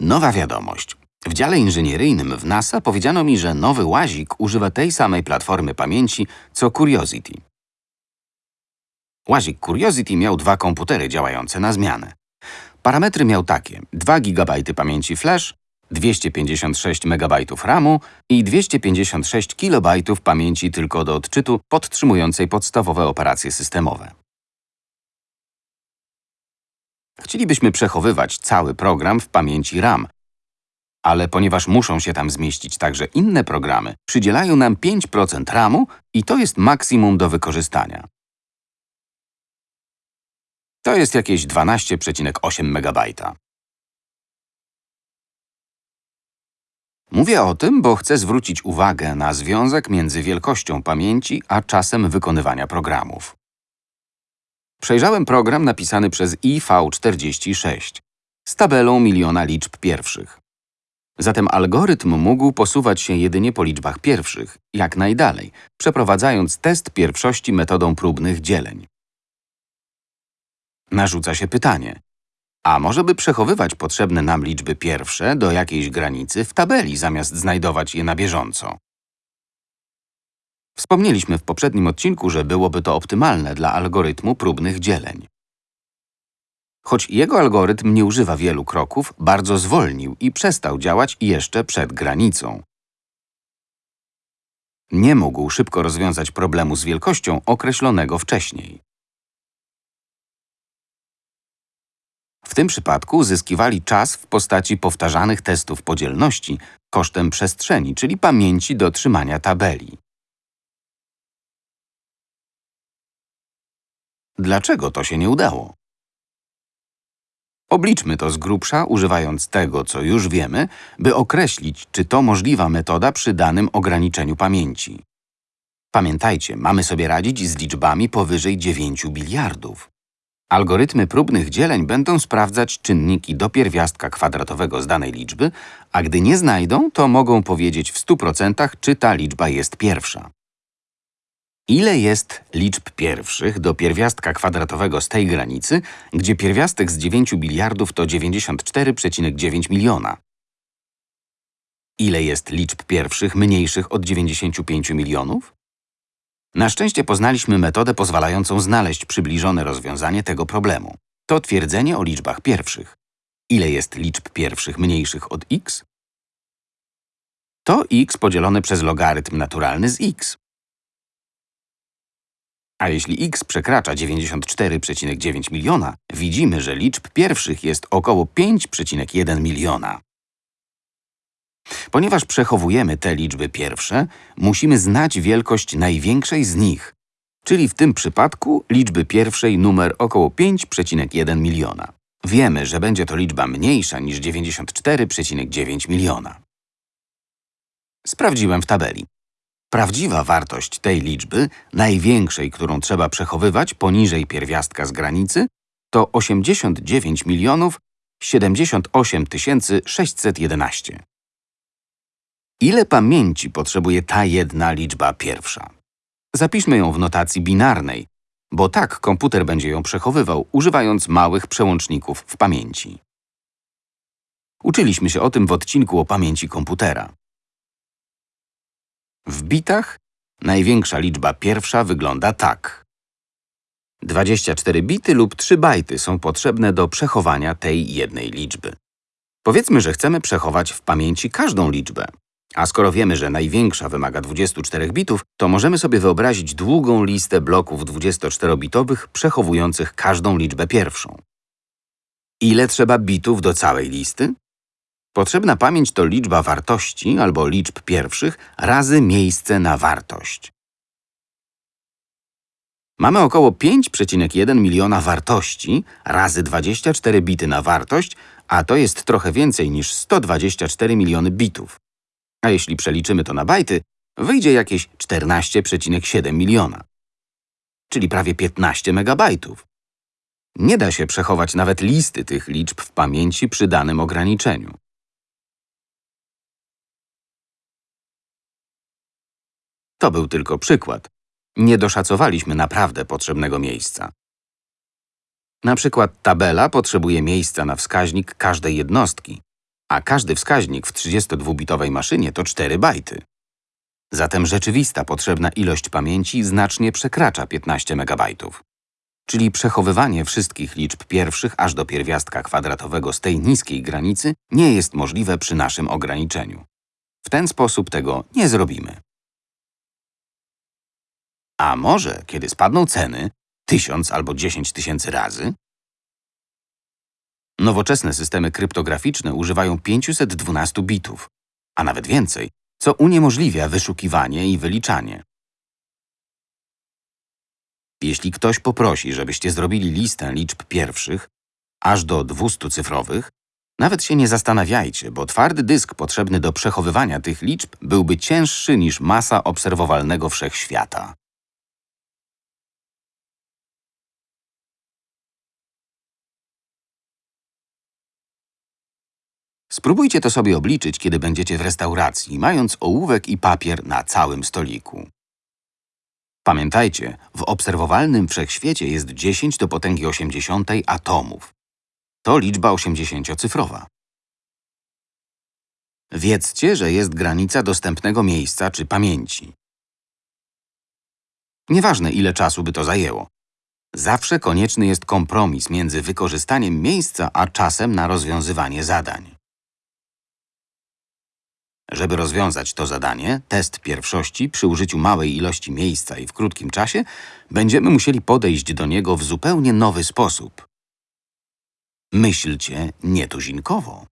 Nowa wiadomość. W dziale inżynieryjnym w NASA powiedziano mi, że nowy łazik używa tej samej platformy pamięci co Curiosity. Łazik Curiosity miał dwa komputery działające na zmianę. Parametry miał takie: 2 GB pamięci flash, 256 MB RAMu i 256 KB pamięci tylko do odczytu podtrzymującej podstawowe operacje systemowe. Chcielibyśmy przechowywać cały program w pamięci RAM, ale ponieważ muszą się tam zmieścić także inne programy, przydzielają nam 5% RAMu i to jest maksimum do wykorzystania. To jest jakieś 12,8 MB. Mówię o tym, bo chcę zwrócić uwagę na związek między wielkością pamięci a czasem wykonywania programów. Przejrzałem program napisany przez IV46 z tabelą miliona liczb pierwszych. Zatem algorytm mógł posuwać się jedynie po liczbach pierwszych, jak najdalej, przeprowadzając test pierwszości metodą próbnych dzieleń. Narzuca się pytanie, a może by przechowywać potrzebne nam liczby pierwsze do jakiejś granicy w tabeli, zamiast znajdować je na bieżąco? Wspomnieliśmy w poprzednim odcinku, że byłoby to optymalne dla algorytmu próbnych dzieleń. Choć jego algorytm nie używa wielu kroków, bardzo zwolnił i przestał działać jeszcze przed granicą. Nie mógł szybko rozwiązać problemu z wielkością określonego wcześniej. W tym przypadku zyskiwali czas w postaci powtarzanych testów podzielności kosztem przestrzeni, czyli pamięci do trzymania tabeli. Dlaczego to się nie udało? Obliczmy to z grubsza, używając tego, co już wiemy, by określić, czy to możliwa metoda przy danym ograniczeniu pamięci. Pamiętajcie, mamy sobie radzić z liczbami powyżej 9 biliardów. Algorytmy próbnych dzieleń będą sprawdzać czynniki do pierwiastka kwadratowego z danej liczby, a gdy nie znajdą, to mogą powiedzieć w 100% czy ta liczba jest pierwsza. Ile jest liczb pierwszych do pierwiastka kwadratowego z tej granicy, gdzie pierwiastek z 9 biliardów to 94,9 miliona? Ile jest liczb pierwszych mniejszych od 95 milionów? Na szczęście poznaliśmy metodę pozwalającą znaleźć przybliżone rozwiązanie tego problemu. To twierdzenie o liczbach pierwszych. Ile jest liczb pierwszych mniejszych od x? To x podzielone przez logarytm naturalny z x. A jeśli x przekracza 94,9 miliona, widzimy, że liczb pierwszych jest około 5,1 miliona. Ponieważ przechowujemy te liczby pierwsze, musimy znać wielkość największej z nich, czyli w tym przypadku liczby pierwszej numer około 5,1 miliona. Wiemy, że będzie to liczba mniejsza niż 94,9 miliona. Sprawdziłem w tabeli. Prawdziwa wartość tej liczby, największej, którą trzeba przechowywać poniżej pierwiastka z granicy, to 89 milionów 78 611. Ile pamięci potrzebuje ta jedna liczba pierwsza? Zapiszmy ją w notacji binarnej, bo tak komputer będzie ją przechowywał, używając małych przełączników w pamięci. Uczyliśmy się o tym w odcinku o pamięci komputera. W bitach największa liczba pierwsza wygląda tak. 24 bity lub 3 bajty są potrzebne do przechowania tej jednej liczby. Powiedzmy, że chcemy przechować w pamięci każdą liczbę. A skoro wiemy, że największa wymaga 24 bitów, to możemy sobie wyobrazić długą listę bloków 24-bitowych przechowujących każdą liczbę pierwszą. Ile trzeba bitów do całej listy? Potrzebna pamięć to liczba wartości albo liczb pierwszych razy miejsce na wartość. Mamy około 5,1 miliona wartości razy 24 bity na wartość, a to jest trochę więcej niż 124 miliony bitów. A jeśli przeliczymy to na bajty, wyjdzie jakieś 14,7 miliona, czyli prawie 15 megabajtów. Nie da się przechować nawet listy tych liczb w pamięci przy danym ograniczeniu. To był tylko przykład. Nie doszacowaliśmy naprawdę potrzebnego miejsca. Na przykład tabela potrzebuje miejsca na wskaźnik każdej jednostki. a każdy wskaźnik w 32-bitowej maszynie to 4 bajty. Zatem rzeczywista potrzebna ilość pamięci znacznie przekracza 15 MB. Czyli przechowywanie wszystkich liczb pierwszych aż do pierwiastka kwadratowego z tej niskiej granicy nie jest możliwe przy naszym ograniczeniu. W ten sposób tego nie zrobimy. A może, kiedy spadną ceny, tysiąc albo dziesięć tysięcy razy? Nowoczesne systemy kryptograficzne używają 512 bitów, a nawet więcej, co uniemożliwia wyszukiwanie i wyliczanie. Jeśli ktoś poprosi, żebyście zrobili listę liczb pierwszych, aż do 200 cyfrowych, nawet się nie zastanawiajcie, bo twardy dysk potrzebny do przechowywania tych liczb byłby cięższy niż masa obserwowalnego wszechświata. Spróbujcie to sobie obliczyć, kiedy będziecie w restauracji, mając ołówek i papier na całym stoliku. Pamiętajcie, w obserwowalnym wszechświecie jest 10 do potęgi 80 atomów. To liczba 80-cyfrowa. Wiedzcie, że jest granica dostępnego miejsca czy pamięci. Nieważne, ile czasu by to zajęło. Zawsze konieczny jest kompromis między wykorzystaniem miejsca a czasem na rozwiązywanie zadań. Żeby rozwiązać to zadanie, test pierwszości przy użyciu małej ilości miejsca i w krótkim czasie, będziemy musieli podejść do niego w zupełnie nowy sposób. Myślcie nietuzinkowo.